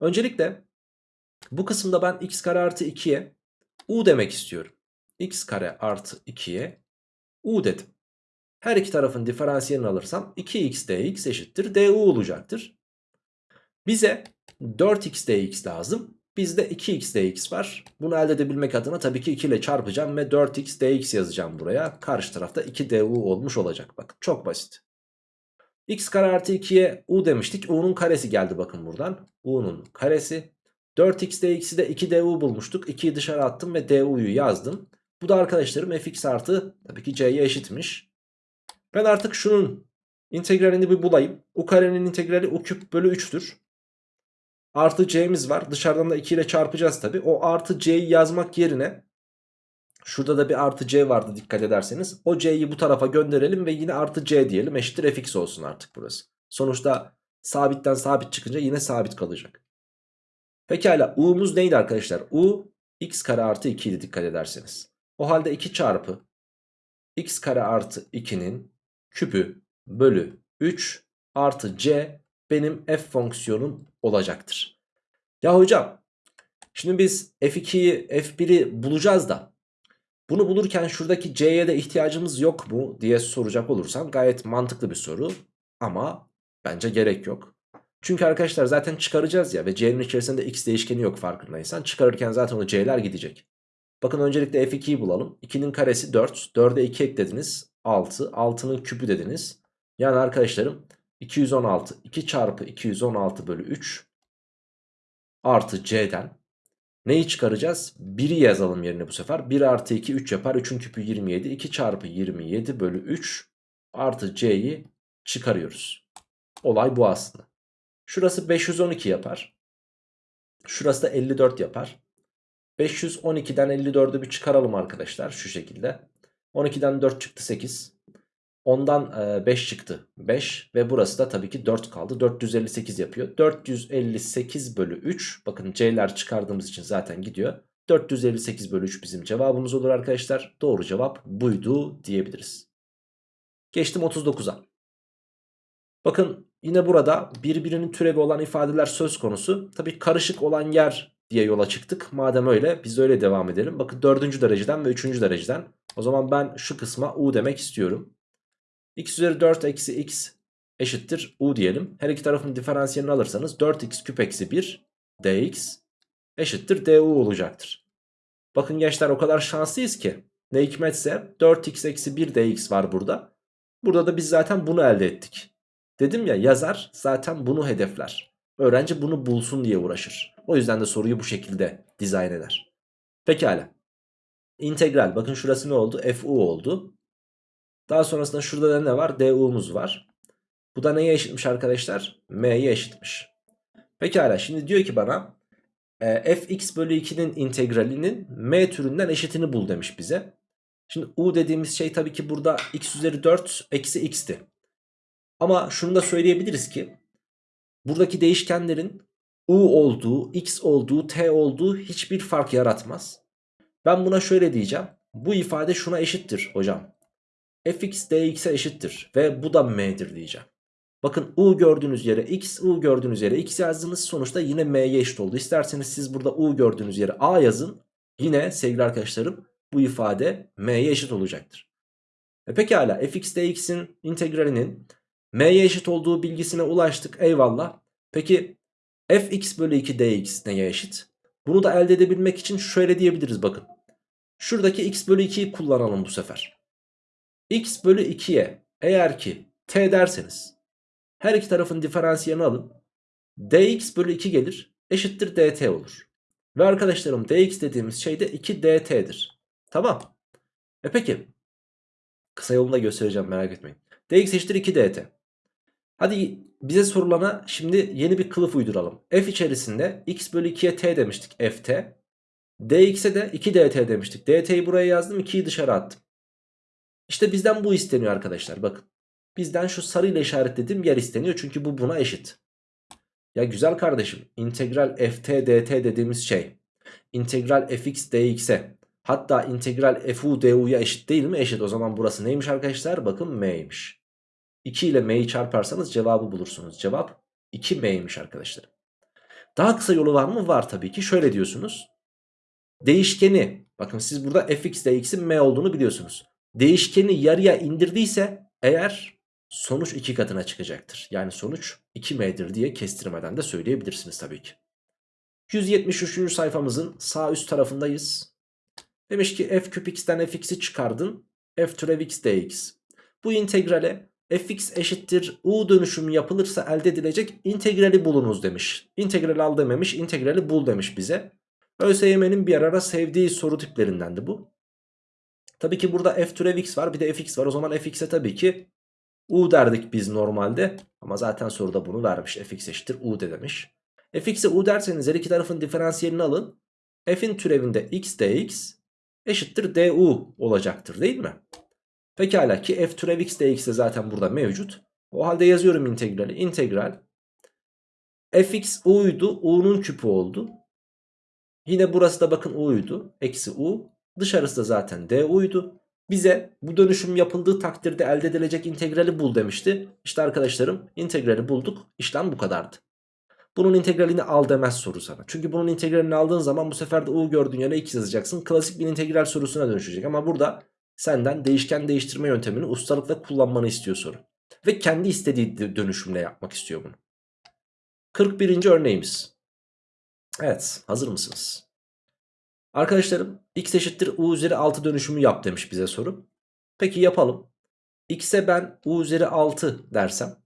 Öncelikle bu kısımda ben x kare artı 2'ye u demek istiyorum. x kare artı 2'ye u dedim. Her iki tarafın diferansiyelini alırsam 2x dx eşittir du olacaktır. Bize 4x dx lazım. Bizde 2x dx var. Bunu elde edebilmek adına tabii ki 2 ile çarpacağım ve 4x dx yazacağım buraya. Karşı tarafta 2 du olmuş olacak. Bakın çok basit. x kare artı 2'ye u demiştik. u'nun karesi geldi bakın buradan. u'nun karesi. 4x dx'i de 2 du bulmuştuk. 2'yi dışarı attım ve du'yu yazdım. Bu da arkadaşlarım fx artı tabii ki c'ye eşitmiş. Ben artık şunun integralini bir bulayım. u karenin integrali u küp bölü 3'tür. Artı c'miz var. Dışarıdan da 2 ile çarpacağız tabi. O artı c'yi yazmak yerine şurada da bir artı c vardı dikkat ederseniz. O c'yi bu tarafa gönderelim ve yine artı c diyelim. Eşittir fx olsun artık burası. Sonuçta sabitten sabit çıkınca yine sabit kalacak. Pekala u'muz neydi arkadaşlar? u x kare artı 2 idi dikkat ederseniz. O halde 2 çarpı x kare artı 2'nin küpü bölü 3 artı c benim f fonksiyonum olacaktır. Ya hocam şimdi biz f2'yi f1'i bulacağız da bunu bulurken şuradaki c'ye de ihtiyacımız yok mu diye soracak olursam gayet mantıklı bir soru ama bence gerek yok. Çünkü arkadaşlar zaten çıkaracağız ya ve c'nin içerisinde x değişkeni yok farkındaysan çıkarırken zaten o c'ler gidecek. Bakın öncelikle f2'yi bulalım. 2'nin karesi 4. 4'e 2 eklediniz. 6. 6'nın küpü dediniz. Yani arkadaşlarım 216 2 çarpı 216 bölü 3 artı c'den neyi çıkaracağız? 1'i yazalım yerine bu sefer. 1 artı 2 3 yapar. 3'ün küpü 27. 2 çarpı 27 bölü 3 artı c'yi çıkarıyoruz. Olay bu aslında. Şurası 512 yapar. Şurası da 54 yapar. 512'den 54'ü bir çıkaralım arkadaşlar şu şekilde. 12'den 4 çıktı 8. Ondan 5 çıktı. 5 ve burası da tabii ki 4 kaldı. 458 yapıyor. 458 bölü 3 bakın c'ler çıkardığımız için zaten gidiyor. 458 bölü 3 bizim cevabımız olur arkadaşlar. Doğru cevap buydu diyebiliriz. Geçtim 39'a bakın yine burada birbirinin türevi olan ifadeler söz konusu. Tabii karışık olan yer diye yola çıktık. Madem öyle biz öyle devam edelim. Bakın 4. dereceden ve 3. dereceden. O zaman ben şu kısma u demek istiyorum x üzeri 4 eksi x eşittir u diyelim. Her iki tarafın diferansiyelini alırsanız 4x küp eksi 1 dx eşittir du olacaktır. Bakın gençler o kadar şanslıyız ki. Ne hikmetse 4x eksi 1 dx var burada. Burada da biz zaten bunu elde ettik. Dedim ya yazar zaten bunu hedefler. Öğrenci bunu bulsun diye uğraşır. O yüzden de soruyu bu şekilde dizayn eder. Pekala. İntegral bakın şurası ne oldu? fu oldu. Daha sonrasında şurada da ne var? du'muz var. Bu da neye eşitmiş arkadaşlar? m'ye eşitmiş. Pekala şimdi diyor ki bana e, fx bölü 2'nin integralinin m türünden eşitini bul demiş bize. Şimdi u dediğimiz şey tabii ki burada x üzeri 4 eksi x'ti. Ama şunu da söyleyebiliriz ki buradaki değişkenlerin u olduğu, x olduğu, t olduğu hiçbir fark yaratmaz. Ben buna şöyle diyeceğim. Bu ifade şuna eşittir hocam. Fx dx'e eşittir ve bu da m'dir diyeceğim. Bakın u gördüğünüz yere x, u gördüğünüz yere x yazdığınız sonuçta yine m'ye eşit oldu. İsterseniz siz burada u gördüğünüz yere a yazın. Yine sevgili arkadaşlarım bu ifade m'ye eşit olacaktır. E pekala fx dx'in integralinin m'ye eşit olduğu bilgisine ulaştık eyvallah. Peki fx bölü 2 dx neye eşit? Bunu da elde edebilmek için şöyle diyebiliriz bakın. Şuradaki x bölü 2'yi kullanalım bu sefer. X bölü 2'ye eğer ki t derseniz her iki tarafın diferansiyelini alın. dx bölü 2 gelir eşittir dt olur. Ve arkadaşlarım dx dediğimiz şey de 2 dt'dir. Tamam. E peki. Kısa yolunu da göstereceğim merak etmeyin. dx eşittir 2 dt. Hadi bize sorulana şimdi yeni bir kılıf uyduralım. f içerisinde x bölü 2'ye t demiştik ft. dx'e de 2 dt demiştik. dt'yi buraya yazdım 2'yi dışarı attım. İşte bizden bu isteniyor arkadaşlar bakın. Bizden şu sarıyla işaretlediğim yer isteniyor çünkü bu buna eşit. Ya güzel kardeşim integral ft dt dediğimiz şey integral fx dx'e hatta integral fu du'ya eşit değil mi? Eşit o zaman burası neymiş arkadaşlar? Bakın m'ymiş. 2 ile m'yi çarparsanız cevabı bulursunuz. Cevap 2m'ymiş arkadaşlar. Daha kısa yolu var mı? Var tabii ki. Şöyle diyorsunuz. Değişkeni bakın siz burada fx dx'in m olduğunu biliyorsunuz. Değişkeni yarıya indirdiyse eğer sonuç 2 katına çıkacaktır. Yani sonuç 2m'dir diye kestirmeden de söyleyebilirsiniz tabii ki. 173. sayfamızın sağ üst tarafındayız. Demiş ki f küp x'ten fx'i çıkardın. f türev x dx. Bu integrale fx eşittir u dönüşümü yapılırsa elde edilecek integrali bulunuz demiş. İntegrali al dememiş integrali bul demiş bize. ÖSYM'nin bir ara sevdiği soru tiplerindendi bu. Tabii ki burada f türev x var bir de fx var o zaman fx'e tabii ki u derdik biz normalde. Ama zaten soruda bunu vermiş fx eşittir u de demiş. fx'e u derseniz her iki tarafın diferansiyelini alın. f'in türevinde x dx eşittir du olacaktır değil mi? Pekala ki f türev x dx de zaten burada mevcut. O halde yazıyorum integrali. İntegral fx u'ydu. u'nun küpü oldu. Yine burası da bakın u'ydu. Eksi u. Dışarısı da zaten du'ydu. Bize bu dönüşüm yapıldığı takdirde elde edilecek integrali bul demişti. İşte arkadaşlarım integrali bulduk. İşlem bu kadardı. Bunun integralini al demez soru sana. Çünkü bunun integralini aldığın zaman bu sefer de u gördüğün yere x yazacaksın. Klasik bir integral sorusuna dönüşecek. Ama burada senden değişken değiştirme yöntemini ustalıkla kullanmanı istiyor soru. Ve kendi istediği dönüşümle yapmak istiyor bunu. 41. örneğimiz. Evet hazır mısınız? Arkadaşlarım x eşittir u üzeri 6 dönüşümü yap demiş bize soru. Peki yapalım. x'e ben u üzeri 6 dersem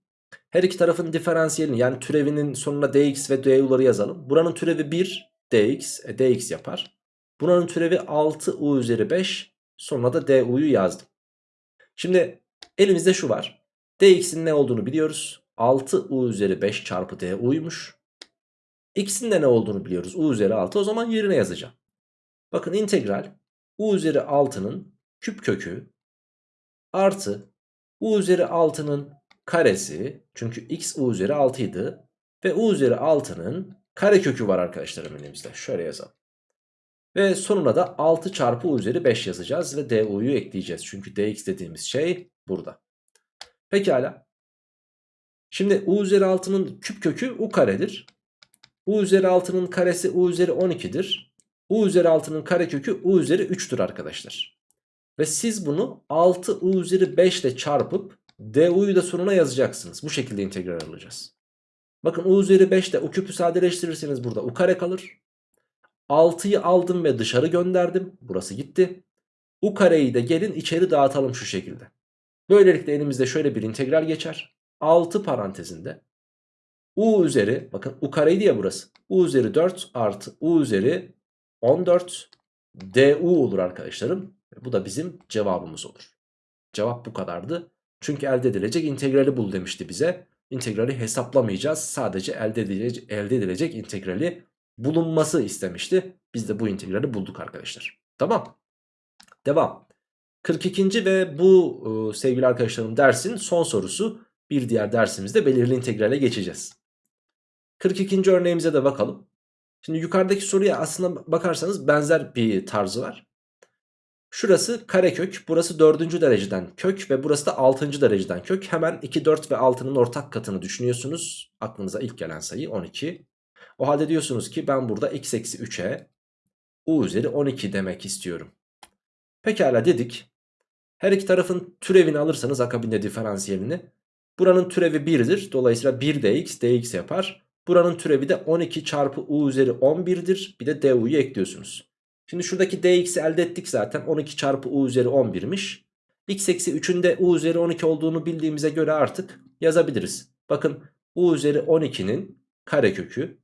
her iki tarafın diferansiyelini yani türevinin sonuna dx ve du'ları yazalım. Buranın türevi 1 dx, e, dx yapar. Buranın türevi 6 u üzeri 5 sonra da du'yu yazdım. Şimdi elimizde şu var. dx'in ne olduğunu biliyoruz. 6 u üzeri 5 çarpı du'ymuş. x'in de ne olduğunu biliyoruz. u üzeri 6 o zaman yerine yazacağım. Bakın integral u üzeri 6'nın küp kökü artı u üzeri 6'nın karesi çünkü x u üzeri 6 idi ve u üzeri 6'nın kare kökü var arkadaşlarım elimizde. Şöyle yazalım. Ve sonuna da 6 çarpı u üzeri 5 yazacağız ve du'yu ekleyeceğiz. Çünkü dx dediğimiz şey burada. Pekala. Şimdi u üzeri 6'nın küp kökü u karedir. u üzeri 6'nın karesi u üzeri 12'dir. U üzeri 6'nın karekökü u üzeri 3'tür arkadaşlar. Ve siz bunu 6 u üzeri 5 ile çarpıp du'yu da sonuna yazacaksınız. Bu şekilde integral alacağız. Bakın u üzeri 5 ile u küpü sadeleştirirseniz burada u kare kalır. 6'yı aldım ve dışarı gönderdim. Burası gitti. U kareyi de gelin içeri dağıtalım şu şekilde. Böylelikle elimizde şöyle bir integral geçer. 6 parantezinde u üzeri bakın u kareydi ya burası. u üzeri 4 artı u üzeri 14 du olur arkadaşlarım. Bu da bizim cevabımız olur. Cevap bu kadardı. Çünkü elde edilecek integrali bul demişti bize. İntegrali hesaplamayacağız. Sadece elde edilecek, elde edilecek integrali bulunması istemişti. Biz de bu integrali bulduk arkadaşlar. Tamam. Devam. 42. ve bu e, sevgili arkadaşlarım dersin son sorusu. Bir diğer dersimizde belirli integrale geçeceğiz. 42. örneğimize de bakalım. Şimdi yukarıdaki soruya aslında bakarsanız benzer bir tarzı var. Şurası karekök, burası 4. dereceden kök ve burası da 6. dereceden kök. Hemen 2, 4 ve 6'nın ortak katını düşünüyorsunuz. Aklınıza ilk gelen sayı 12. O halde diyorsunuz ki ben burada x eksi 3'e u üzeri 12 demek istiyorum. Pekala dedik. Her iki tarafın türevini alırsanız akabinde diferansiyelini. Buranın türevi 1'dir. Dolayısıyla 1 dx dx yapar. Buranın türevi de 12 çarpı u üzeri 11'dir. Bir de du'yu ekliyorsunuz. Şimdi şuradaki dx'i elde ettik zaten. 12 çarpı u üzeri 11'miş. x eksi 3'ün de u üzeri 12 olduğunu bildiğimize göre artık yazabiliriz. Bakın u üzeri 12'nin karekökü.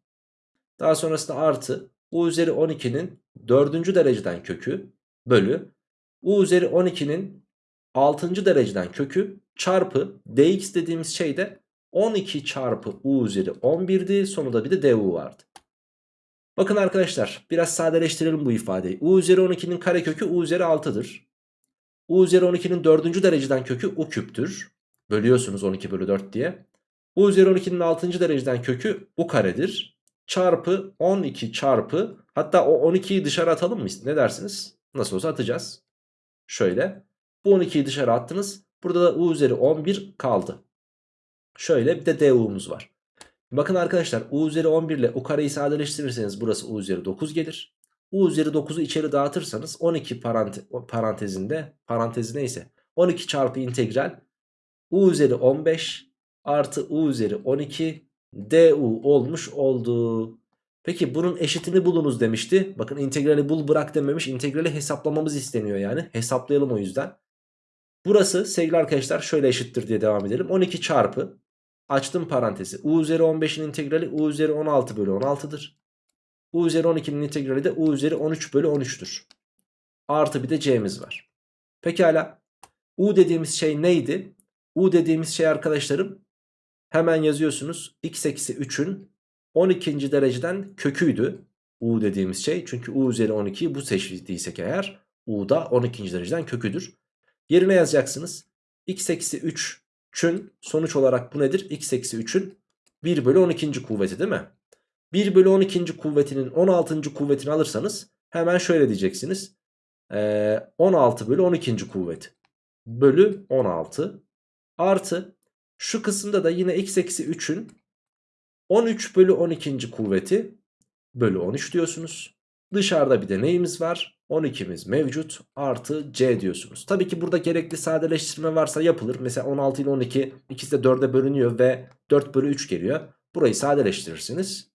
Daha sonrasında artı u üzeri 12'nin 4. dereceden kökü bölü u üzeri 12'nin 6. dereceden kökü çarpı dx dediğimiz şey de 12 çarpı u üzeri 11'di. Sonunda bir de du vardı. Bakın arkadaşlar biraz sadeleştirelim bu ifadeyi. u üzeri 12'nin karekökü u üzeri 6'dır. u üzeri 12'nin 4. dereceden kökü u küptür. Bölüyorsunuz 12 bölü 4 diye. u üzeri 12'nin 6. dereceden kökü u karedir. Çarpı 12 çarpı hatta o 12'yi dışarı atalım mı? Ne dersiniz? Nasıl olsa atacağız. Şöyle. Bu 12'yi dışarı attınız. Burada da u üzeri 11 kaldı. Şöyle bir de du'muz var. Bakın arkadaşlar u üzeri 11 ile u kareyi sadeleştirirseniz burası u üzeri 9 gelir. u üzeri 9'u içeri dağıtırsanız 12 parante parantezinde parantezi neyse 12 çarpı integral u üzeri 15 artı u üzeri 12 du olmuş oldu. Peki bunun eşitini bulunuz demişti. Bakın integrali bul bırak dememiş. İntegrali hesaplamamız isteniyor yani. Hesaplayalım o yüzden. Burası sevgili arkadaşlar şöyle eşittir diye devam edelim. 12 çarpı açtım parantezi. U üzeri 15'in integrali U üzeri 16 bölü 16'dır. U üzeri 12'nin integrali de U üzeri 13 bölü 13'tür. Artı bir de C'miz var. Pekala. U dediğimiz şey neydi? U dediğimiz şey arkadaşlarım hemen yazıyorsunuz. X eksi 3'ün 12. dereceden köküydü. U dediğimiz şey. Çünkü U üzeri 12'yi bu seçtiysek eğer U da 12. dereceden köküdür. Yerine yazacaksınız. X eksi 3'ün sonuç olarak bu nedir? X eksi 3'ün 1 bölü 12. kuvveti değil mi? 1 bölü 12. kuvvetinin 16. kuvvetini alırsanız hemen şöyle diyeceksiniz. Ee, 16 bölü 12. kuvveti bölü 16 artı şu kısımda da yine x eksi 3'ün 13 bölü 12. kuvveti bölü 13 diyorsunuz. Dışarıda bir de neyimiz var? 12'miz mevcut artı c diyorsunuz. Tabii ki burada gerekli sadeleştirme varsa yapılır. Mesela 16 ile 12 ikisi de 4'e bölünüyor ve 4 bölü 3 geliyor. Burayı sadeleştirirsiniz.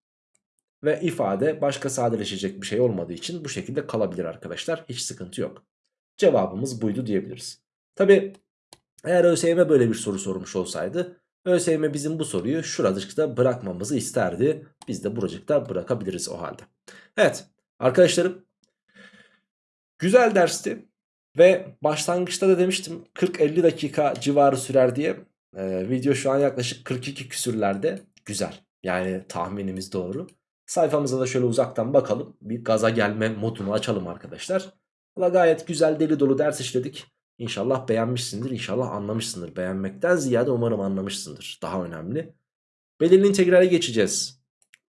Ve ifade başka sadeleşecek bir şey olmadığı için bu şekilde kalabilir arkadaşlar. Hiç sıkıntı yok. Cevabımız buydu diyebiliriz. Tabii eğer ÖSYM böyle bir soru sormuş olsaydı ÖSYM bizim bu soruyu şuracıkta bırakmamızı isterdi. Biz de buracıkta bırakabiliriz o halde. Evet arkadaşlarım güzel dersti. Ve başlangıçta da demiştim 40-50 dakika civarı sürer diye. Ee, video şu an yaklaşık 42 küsürlerde. Güzel. Yani tahminimiz doğru. Sayfamıza da şöyle uzaktan bakalım. Bir gaza gelme modunu açalım arkadaşlar. Valla gayet güzel deli dolu ders işledik. İnşallah beğenmişsindir. İnşallah anlamışsındır. Beğenmekten ziyade umarım anlamışsındır. Daha önemli. Belirli integrale geçeceğiz.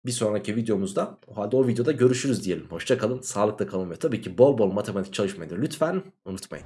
Bir sonraki videomuzda. O halde o videoda görüşürüz diyelim. Hoşçakalın, sağlıkla kalın ve tabii ki bol bol matematik çalışmayı da lütfen unutmayın.